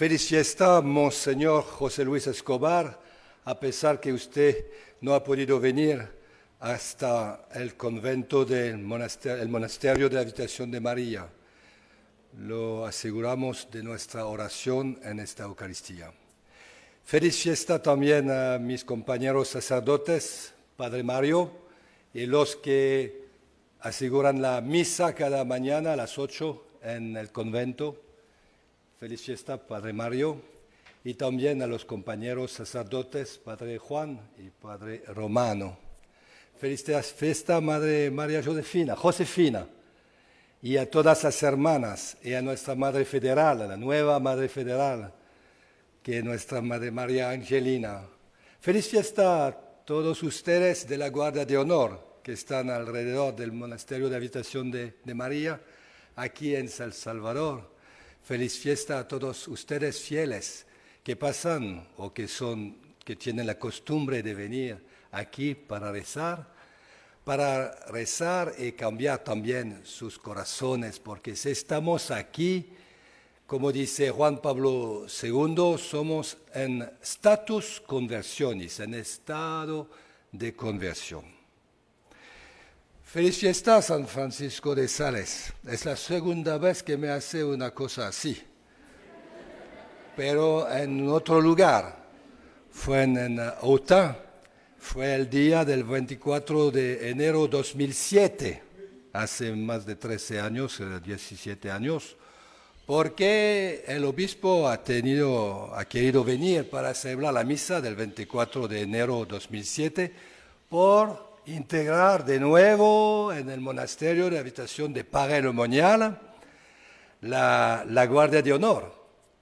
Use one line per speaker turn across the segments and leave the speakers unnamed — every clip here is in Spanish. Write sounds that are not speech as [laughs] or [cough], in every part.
Feliz fiesta, Monseñor José Luis Escobar, a pesar que usted no ha podido venir hasta el convento del monasterio, el monasterio de la Habitación de María. Lo aseguramos de nuestra oración en esta Eucaristía. Feliz fiesta también a mis compañeros sacerdotes, Padre Mario, y los que aseguran la misa cada mañana a las 8 en el convento. Feliz fiesta, Padre Mario, y también a los compañeros sacerdotes, Padre Juan y Padre Romano. Feliz fiesta, Madre María Josefina, Josefina, y a todas las hermanas, y a nuestra Madre Federal, a la nueva Madre Federal, que es nuestra Madre María Angelina. Feliz fiesta a todos ustedes de la Guardia de Honor, que están alrededor del Monasterio de Habitación de, de María, aquí en San Salvador Feliz fiesta a todos ustedes fieles que pasan o que son que tienen la costumbre de venir aquí para rezar, para rezar y cambiar también sus corazones, porque si estamos aquí, como dice Juan Pablo II, somos en status conversionis, en estado de conversión. Feliz fiesta San Francisco de Sales. Es la segunda vez que me hace una cosa así. Pero en otro lugar. Fue en, Ota. Fue el día del 24 de enero 2007. Hace más de 13 años, 17 eh, años. Porque el obispo ha, ha querido venir para celebrar la misa del 24 de enero 2007 por integrar de nuevo en el monasterio de habitación de Pareil-Monial la, la Guardia de Honor.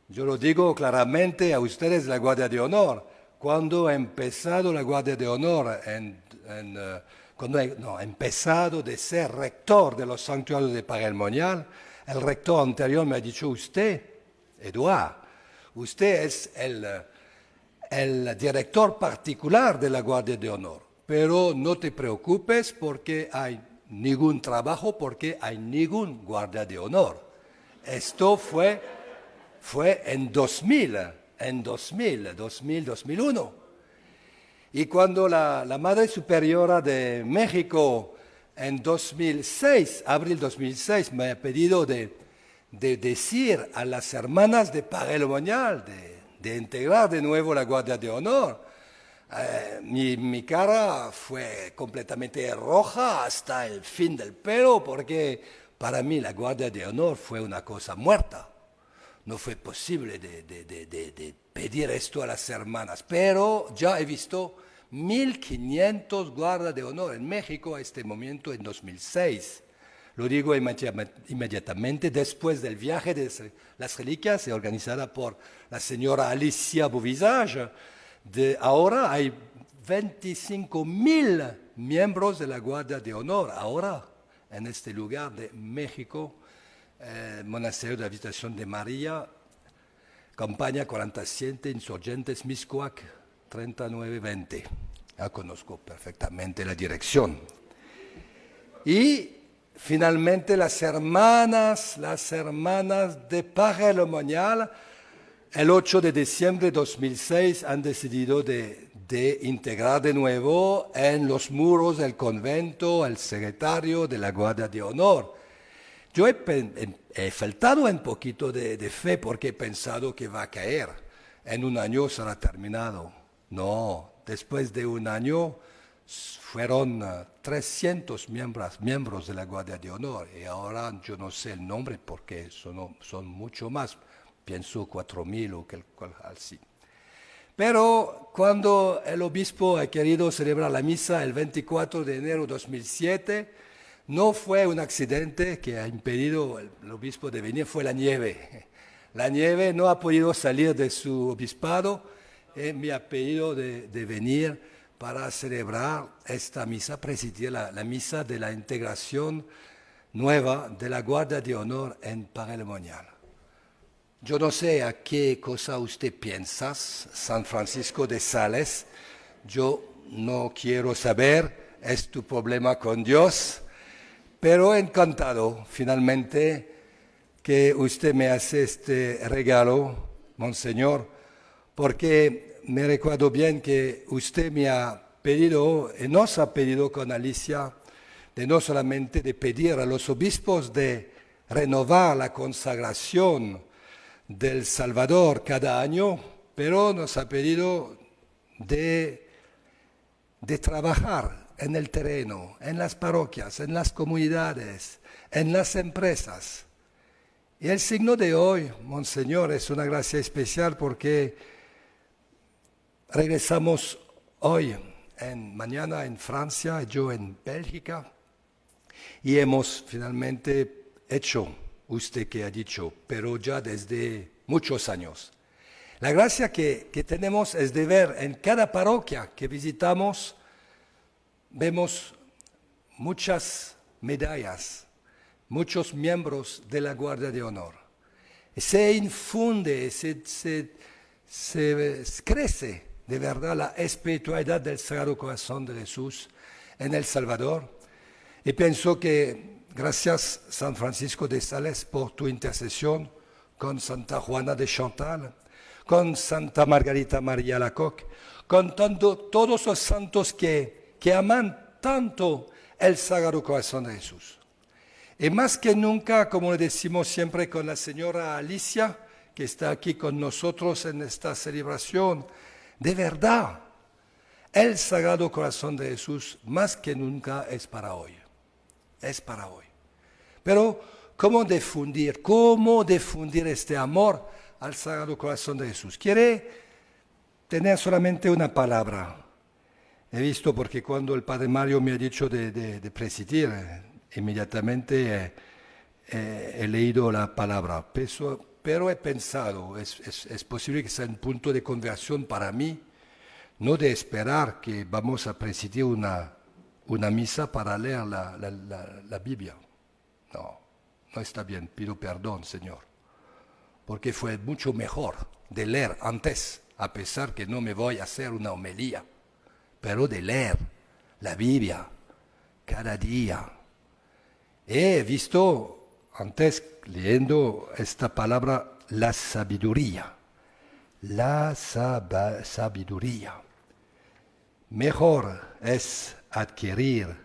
Yo lo digo claramente a ustedes, la Guardia de Honor. Cuando ha empezado la Guardia de Honor, eh, cuando no, ha empezado de ser rector de los santuarios de Pareil-Monial, el rector anterior me ha dicho, usted, Eduard, usted es el, el director particular de la Guardia de Honor pero no te preocupes porque hay ningún trabajo, porque hay ningún guardia de honor. Esto fue, fue en 2000, en 2000, 2000, 2001. Y cuando la, la Madre Superiora de México en 2006, abril 2006, me ha pedido de, de decir a las hermanas de Parelo Moñal, de, de integrar de nuevo la Guardia de Honor, eh, mi, cara fue completamente roja hasta el fin del pelo porque para mí la Guardia de Honor fue una cosa muerta. No fue posible de, de pedir esto a las hermanas, pero ya he visto 1.500 guardas de honor en México a este momento en 2006. Lo digo inmediatamente después del viaje de las reliquias organizada por la señora Alicia Bouvisage de ahora hay 25 mil miembros de la Guardia de Honor, ahora en este lugar de México, eh, Monasterio de Habitación de María, campaña 47, Insurgentes, Miscuac, 3920. Ya conozco perfectamente la dirección. Y finalmente las hermanas, las hermanas de Pajelomonial, el 8 de diciembre de 2006 han decidido de, integrar de nuevo en los muros del convento al secretario de la Guardia de Honor. Yo he, faltado un poquito de, fe porque he pensado que va a caer. En un año será terminado. No, después de un año fueron 300 uh, miembros, miembros de la Guardia de Honor y ahora yo no sé el nombre porque son, son mucho más pienso 4.000 o cual así. Pero cuando el obispo ha querido celebrar la misa el 24 de enero de 2007, no fue un accidente que ha impedido el obispo de venir, fue la nieve. La nieve no ha podido salir de su obispado y me ha pedido de, venir para celebrar esta misa, presidir la, la, misa de la integración nueva de la Guardia de Honor en Parelemonial. Yo no sé a qué cosa usted piensa, San Francisco de Sales. Yo no quiero saber, es tu problema con Dios. Pero encantado finalmente que usted me hace este regalo Monseñor, porque me recuerdo bien que usted me ha pedido, y nos ha pedido con Alicia, de no solamente de pedir a los obispos de renovar la consagración del Salvador cada año, pero nos ha pedido de, trabajar en el terreno, en las parroquias, en las comunidades, en las empresas. Y el signo de hoy, Monseñor, es una gracia especial porque regresamos hoy, en, mañana en Francia, yo en Bélgica, y hemos finalmente hecho, usted que ha dicho, pero ya desde muchos años. La gracia que, que tenemos es de ver en cada parroquia que visitamos, vemos muchas medallas, muchos miembros de la Guardia de Honor. Se infunde, se, se, se, crece de verdad la espiritualidad del Sagrado Corazón de Jesús en El Salvador. Y pienso que gracias San Francisco de Sales por tu intercesión con Santa Juana de Chantal, con Santa Margarita María Lacoque, con todos los santos que, que aman tanto el Sagrado Corazón de Jesús. Y más que nunca, como le decimos siempre con la señora Alicia, que está aquí con nosotros en esta celebración, de verdad, el Sagrado Corazón de Jesús más que nunca es para hoy. Es para hoy. Pero, ¿cómo difundir? ¿Cómo difundir este amor al Sagrado Corazón de Jesús? Quiere tener solamente una palabra. He visto porque cuando el Padre Mario me ha dicho de, de presidir, inmediatamente eh, eh, he leído la palabra, pero, pero he pensado, es, es, posible que sea un punto de conversión para mí, no de esperar que vamos a presidir una, una misa para leer la, la Biblia. No, no está bien, pido perdón, Señor, porque fue mucho mejor de leer antes, a pesar que no me voy a hacer una homilía, pero de leer la Biblia cada día He visto antes leyendo esta palabra la sabiduría. La sabiduría. Mejor es adquirir,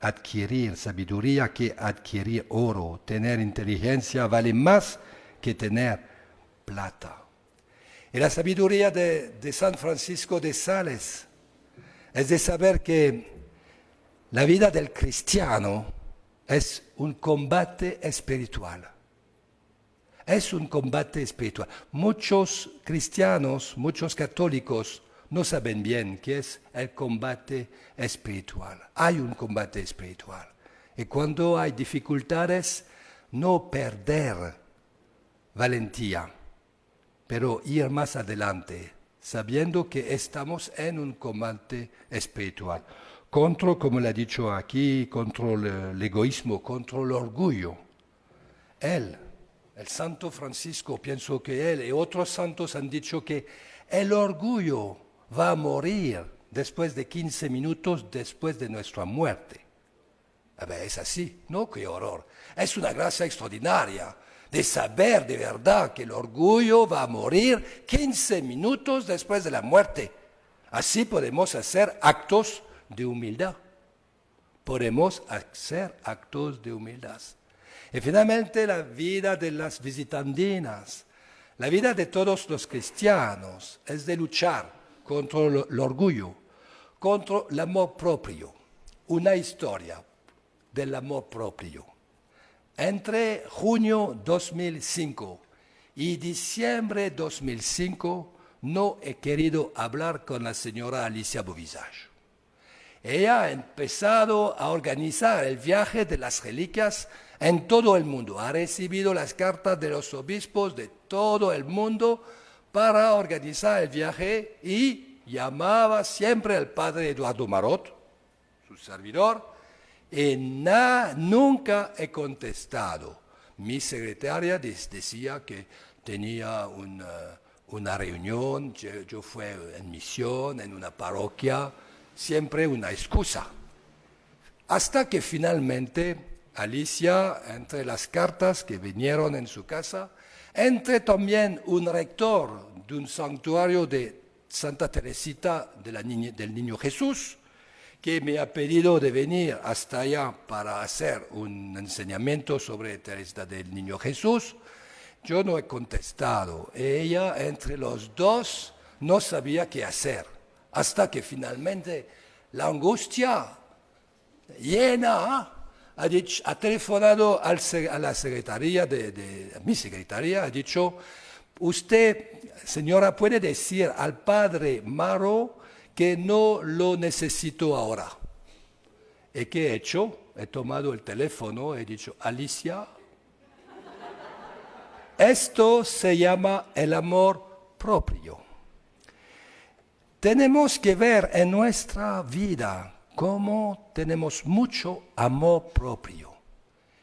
adquirir sabiduría que adquirir oro. Tener inteligencia vale más que tener plata. Y la sabiduría de, de San Francisco de Sales es de saber que la vida del cristiano es un combate espiritual. Es un combate espiritual. Muchos cristianos, muchos católicos no saben bien qué es el combate espiritual. Hay un combate espiritual. Y cuando hay dificultades, no perder valentía, pero ir más adelante, sabiendo que estamos en un combate espiritual contra, como le ha dicho aquí, contra el egoísmo, contra el orgullo. Él, el santo Francisco, pienso que él y otros santos han dicho que el orgullo va a morir después de 15 minutos después de nuestra muerte. Es así, ¿no? Qué horror. Es una gracia extraordinaria de saber de verdad que el orgullo va a morir 15 minutos después de la muerte. Así podemos hacer actos de humildad. Podemos hacer actos de humildad. Y finalmente la vida de las visitandinas, la vida de todos los cristianos es de luchar contra el orgullo, contra el amor propio. Una historia del amor propio. Entre junio 2005 y diciembre 2005 no he querido hablar con la señora Alicia Bovisage ella ha empezado a organizar el viaje de las reliquias en todo el mundo. Ha recibido las cartas de los obispos de todo el mundo para organizar el viaje y llamaba siempre al padre Eduardo Marot, su servidor, y nunca he contestado. Mi secretaria decía que tenía una, reunión, yo fui en misión en una parroquia, siempre una excusa. Hasta que finalmente Alicia, entre las cartas que vinieron en su casa, Entre también un rector de un santuario de Santa Teresita del Niño Jesús, que me ha pedido de venir hasta allá para hacer un enseñamiento sobre Teresita del Niño Jesús. Yo no he contestado. Ella, entre los dos, no sabía qué hacer, hasta que finalmente la angustia llena ha, dicho, ha telefonado al, a la secretaría de, a mi secretaría, ha dicho, usted, señora, puede decir al padre Maro que no lo necesito ahora. ¿Y qué he hecho? He tomado el teléfono, he dicho, Alicia, esto se llama el amor propio. Tenemos que ver en nuestra vida cómo tenemos mucho amor propio.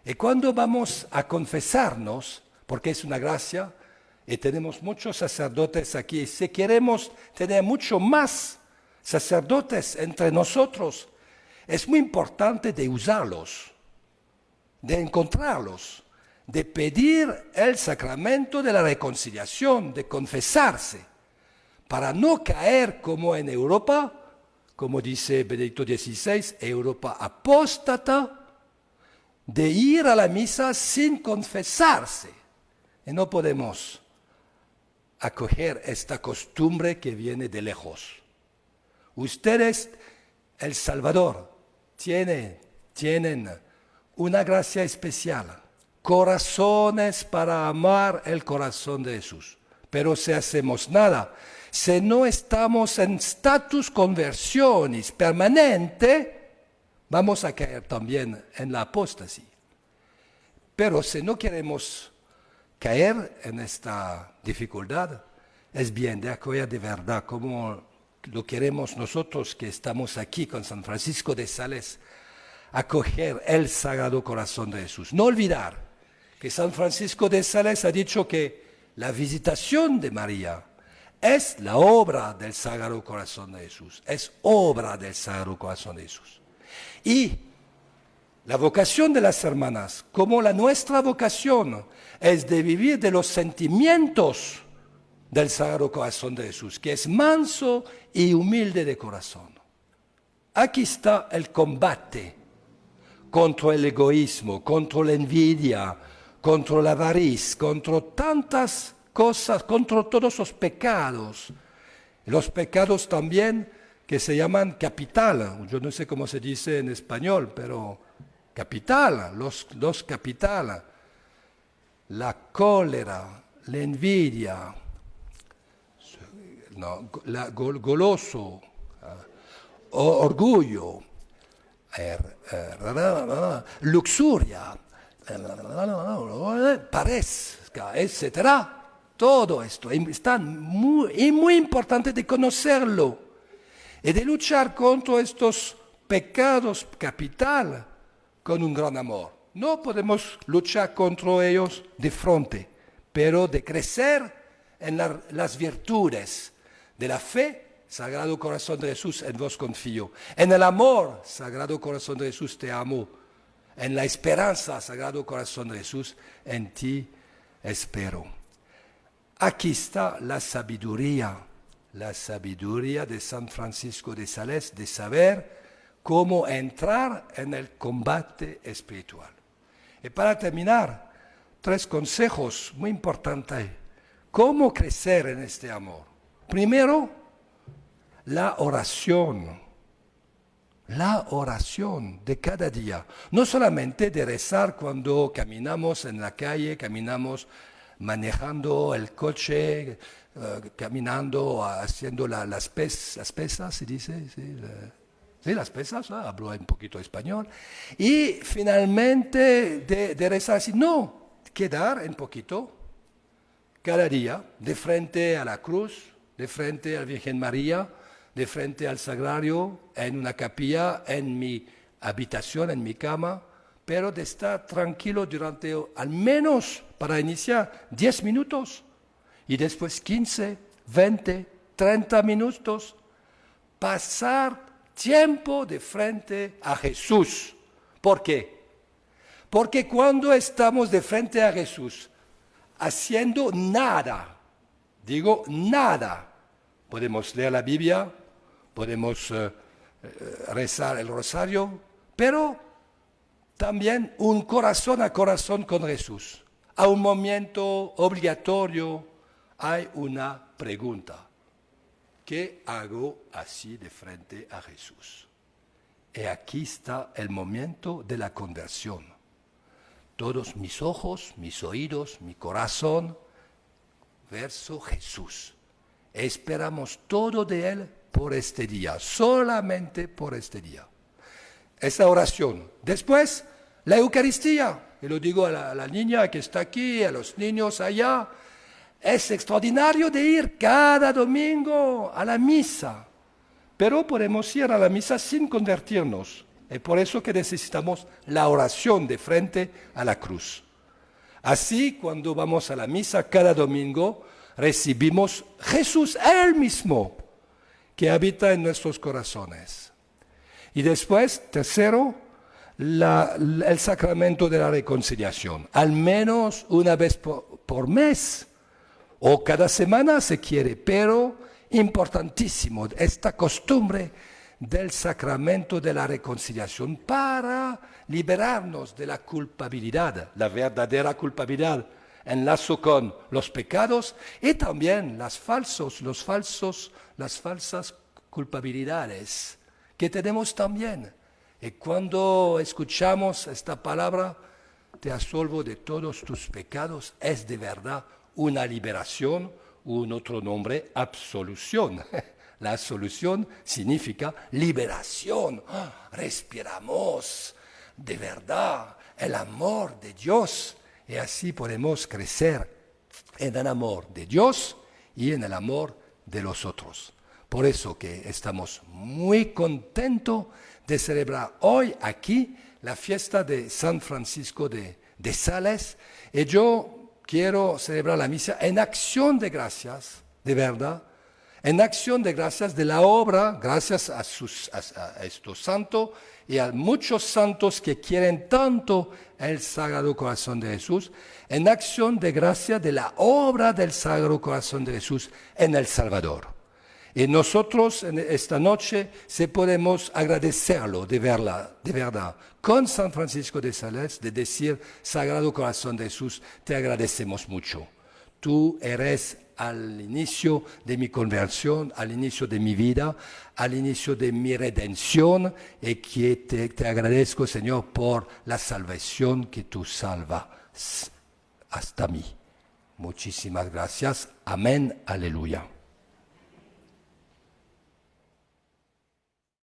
Y cuando vamos a confesarnos, porque es una gracia, y tenemos muchos sacerdotes aquí, si queremos tener mucho más sacerdotes entre nosotros, es muy importante de usarlos, de encontrarlos, de pedir el sacramento de la reconciliación, de confesarse, para no caer como en Europa, como dice Benedicto XVI, Europa apóstata, de ir a la misa sin confesarse. Y no podemos acoger esta costumbre que viene de lejos. Ustedes, El Salvador, tienen, tienen una gracia especial, corazones para amar el corazón de Jesús. Pero si hacemos nada, si no estamos en status conversiones permanente, vamos a caer también en la apostasía. Pero si no queremos caer en esta dificultad, es bien de acoger de verdad como lo queremos nosotros que estamos aquí con San Francisco de Sales, acoger el Sagrado Corazón de Jesús. No olvidar que San Francisco de Sales ha dicho que la visitación de María es la obra del Sagrado Corazón de Jesús, es obra del Sagrado Corazón de Jesús. Y la vocación de las hermanas, como la nuestra vocación, es de vivir de los sentimientos del Sagrado Corazón de Jesús, que es manso y humilde de corazón. Aquí está el combate contra el egoísmo, contra la envidia, contra la avaricia, contra tantas cosas, contra todos los pecados. Los pecados también que se llaman capital, yo no sé cómo se dice en español, pero capital, los dos capital, la cólera, la envidia, no, la, goloso, uh, orgullo, er, er, luxuria, parezca, etc. Todo esto es muy, muy importante de conocerlo y de luchar contra estos pecados capital con un gran amor. No podemos luchar contra ellos de frente, pero de crecer en las virtudes, de la fe, Sagrado Corazón de Jesús, en vos confío. En el amor, Sagrado Corazón de Jesús, te amo. En la esperanza, Sagrado Corazón de Jesús, en ti espero. Aquí está la sabiduría, la sabiduría de San Francisco de Sales, de saber cómo entrar en el combate espiritual. Y para terminar, tres consejos muy importantes. ¿Cómo crecer en este amor? Primero, la oración. La oración de cada día. No solamente de rezar cuando caminamos en la calle, caminamos manejando el coche, eh, caminando, haciendo las, pesas, ¿se dice? Sí, las pesas, ah, hablo un poquito español. Y finalmente de, de rezar no, quedar un poquito cada día de frente a la cruz, de frente a la Virgen María, de frente al sagrario, en una capilla, en mi habitación, en mi cama, pero de estar tranquilo durante al menos para iniciar 10 minutos y después 15, 20, 30 minutos, pasar tiempo de frente a Jesús. ¿Por qué? Porque cuando estamos de frente a Jesús, haciendo nada. Digo nada. Podemos leer la Biblia, podemos eh, eh, rezar el rosario, pero también un corazón a corazón con Jesús. A un momento obligatorio hay una pregunta. ¿Qué hago así de frente a Jesús? Y aquí está el momento de la conversión. Todos mis ojos, mis oídos, mi corazón, verso Jesús. Esperamos todo de Él por este día, solamente por este día. Esa oración. Después, la Eucaristía. Y lo digo a la, niña que está aquí, a los niños allá. Es extraordinario de ir cada domingo a la misa. Pero podemos ir a la misa sin convertirnos. Es por eso que necesitamos la oración de frente a la cruz. Así, cuando vamos a la misa cada domingo, recibimos Jesús Él mismo, que habita en nuestros corazones. Y después, tercero, el sacramento de la reconciliación, al menos una vez por, mes o cada semana se quiere, pero importantísimo esta costumbre del sacramento de la reconciliación para liberarnos de la culpabilidad, la verdadera culpabilidad enlazo con los pecados y también las falsos, los falsos, las falsas culpabilidades que tenemos también. Y cuando escuchamos esta palabra, te absolvo de todos tus pecados, es de verdad una liberación, un otro nombre, absolución. [laughs] La solución significa liberación. Ah, respiramos de verdad el amor de Dios y así podemos crecer en el amor de Dios y en el amor de los otros. Por eso que estamos muy contentos de celebrar hoy aquí la fiesta de San Francisco de, Sales. Y yo quiero celebrar la misa en acción de gracias, de verdad, en acción de gracias de la obra, gracias a, estos santos y a muchos santos que quieren tanto el Sagrado Corazón de Jesús, en acción de gracia de la obra del Sagrado Corazón de Jesús en El Salvador. Y nosotros en esta noche se podemos agradecerlo de verdad, de verdad, con San Francisco de Sales, de decir, Sagrado Corazón de Jesús, te agradecemos mucho. Tú eres al inicio de mi conversión, al inicio de mi vida, al inicio de mi redención y que te, te agradezco, Señor, por la salvación que tú salvas hasta mí. Muchísimas gracias. Amén. Aleluya.